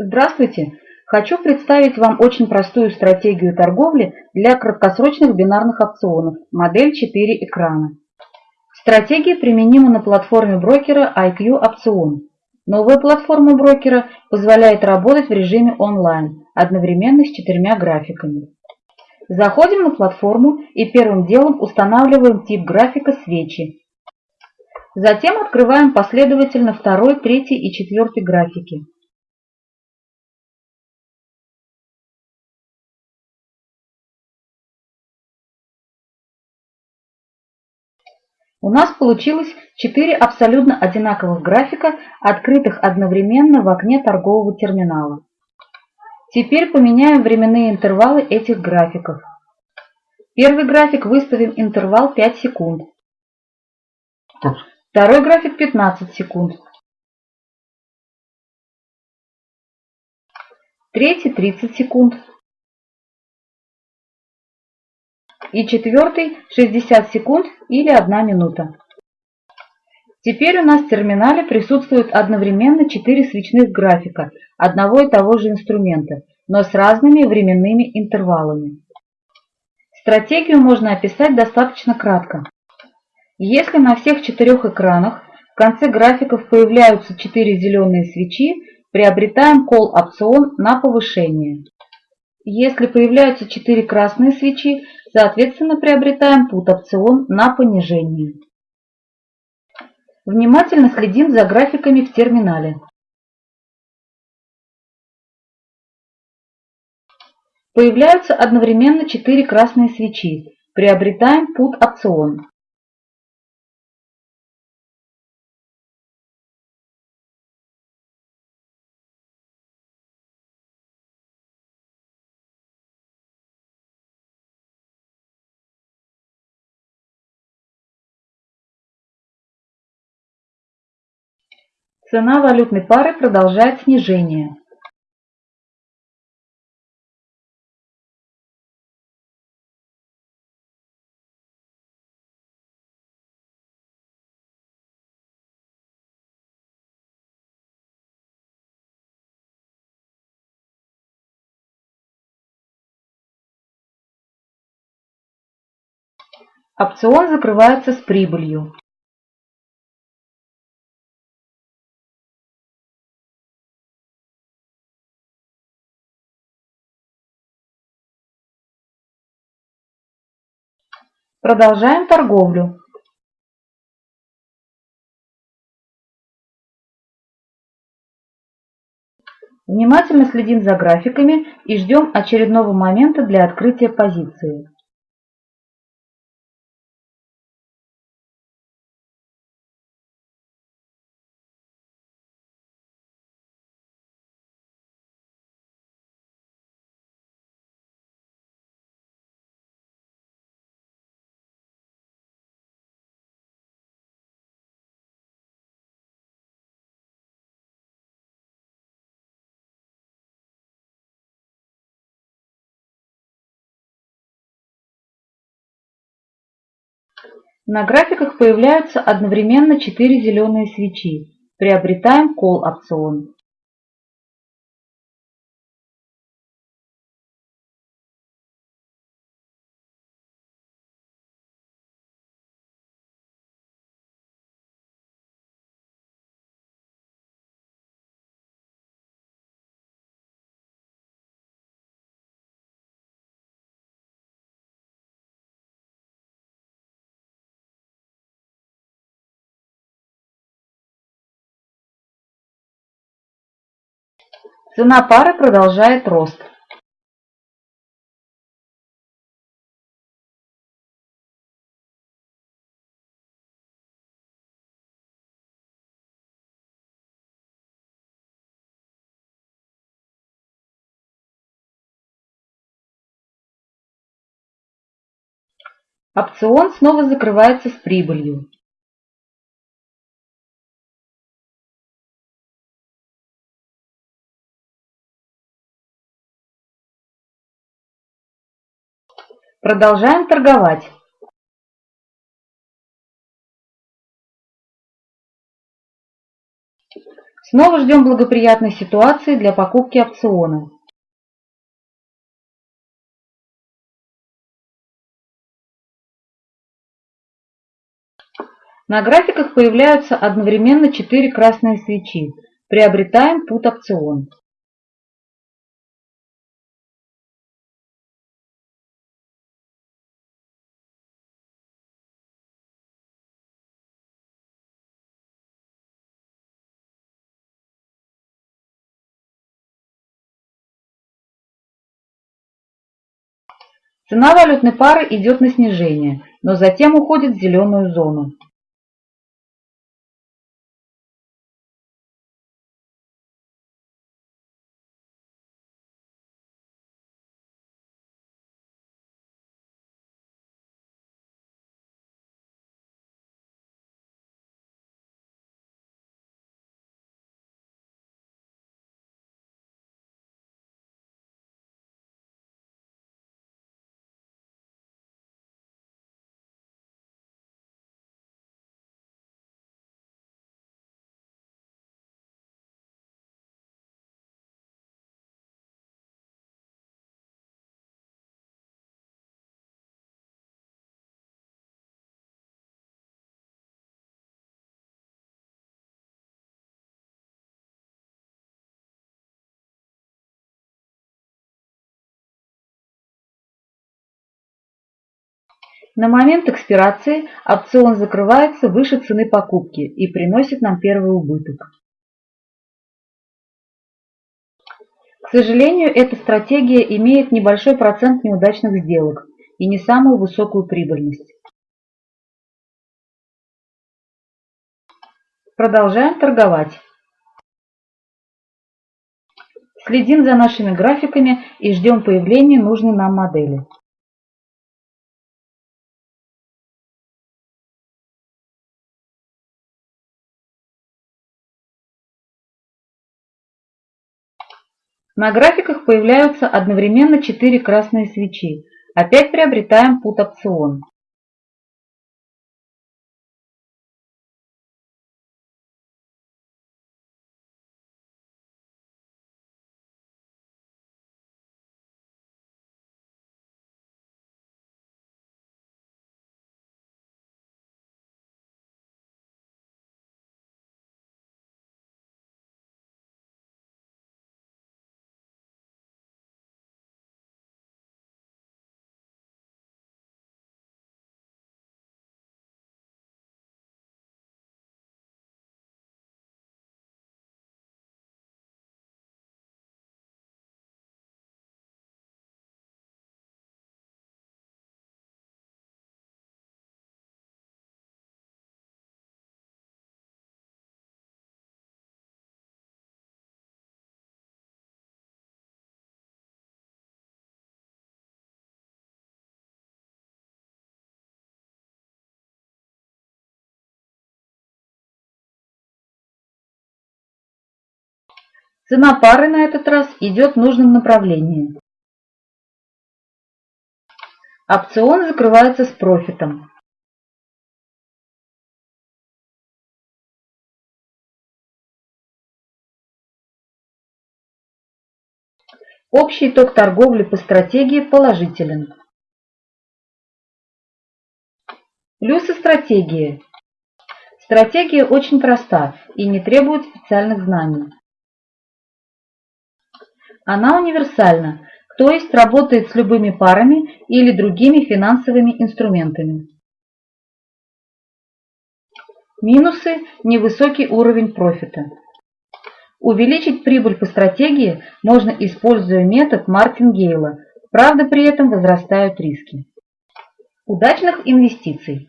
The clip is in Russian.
Здравствуйте! Хочу представить вам очень простую стратегию торговли для краткосрочных бинарных опционов, модель 4 экрана. Стратегия применима на платформе брокера IQ Опцион. Новая платформа брокера позволяет работать в режиме онлайн, одновременно с четырьмя графиками. Заходим на платформу и первым делом устанавливаем тип графика свечи. Затем открываем последовательно второй, третий и четвертый графики. У нас получилось 4 абсолютно одинаковых графика, открытых одновременно в окне торгового терминала. Теперь поменяем временные интервалы этих графиков. Первый график выставим интервал 5 секунд. Второй график 15 секунд. Третий 30 секунд. И четвертый 60 секунд или 1 минута. Теперь у нас в терминале присутствуют одновременно 4 свечных графика одного и того же инструмента, но с разными временными интервалами. Стратегию можно описать достаточно кратко. Если на всех четырех экранах в конце графиков появляются 4 зеленые свечи, приобретаем call-опцион на повышение. Если появляются 4 красные свечи, соответственно приобретаем put-опцион на понижение. Внимательно следим за графиками в терминале. Появляются одновременно 4 красные свечи. Приобретаем put-опцион. Цена валютной пары продолжает снижение. Опцион закрывается с прибылью. Продолжаем торговлю. Внимательно следим за графиками и ждем очередного момента для открытия позиции. На графиках появляются одновременно четыре зеленые свечи. Приобретаем call опцион. Цена пары продолжает рост. Опцион снова закрывается с прибылью. Продолжаем торговать. Снова ждем благоприятной ситуации для покупки опциона. На графиках появляются одновременно четыре красные свечи. Приобретаем пут опцион. Цена валютной пары идет на снижение, но затем уходит в зеленую зону. На момент экспирации опцион закрывается выше цены покупки и приносит нам первый убыток. К сожалению, эта стратегия имеет небольшой процент неудачных сделок и не самую высокую прибыльность. Продолжаем торговать. Следим за нашими графиками и ждем появления нужной нам модели. На графиках появляются одновременно четыре красные свечи. Опять приобретаем пут опцион. Цена пары на этот раз идет в нужном направлении. Опцион закрывается с профитом. Общий итог торговли по стратегии положителен. Плюсы стратегии. Стратегия очень проста и не требует специальных знаний. Она универсальна, то есть работает с любыми парами или другими финансовыми инструментами. Минусы – невысокий уровень профита. Увеличить прибыль по стратегии можно, используя метод Мартингейла, правда при этом возрастают риски. Удачных инвестиций!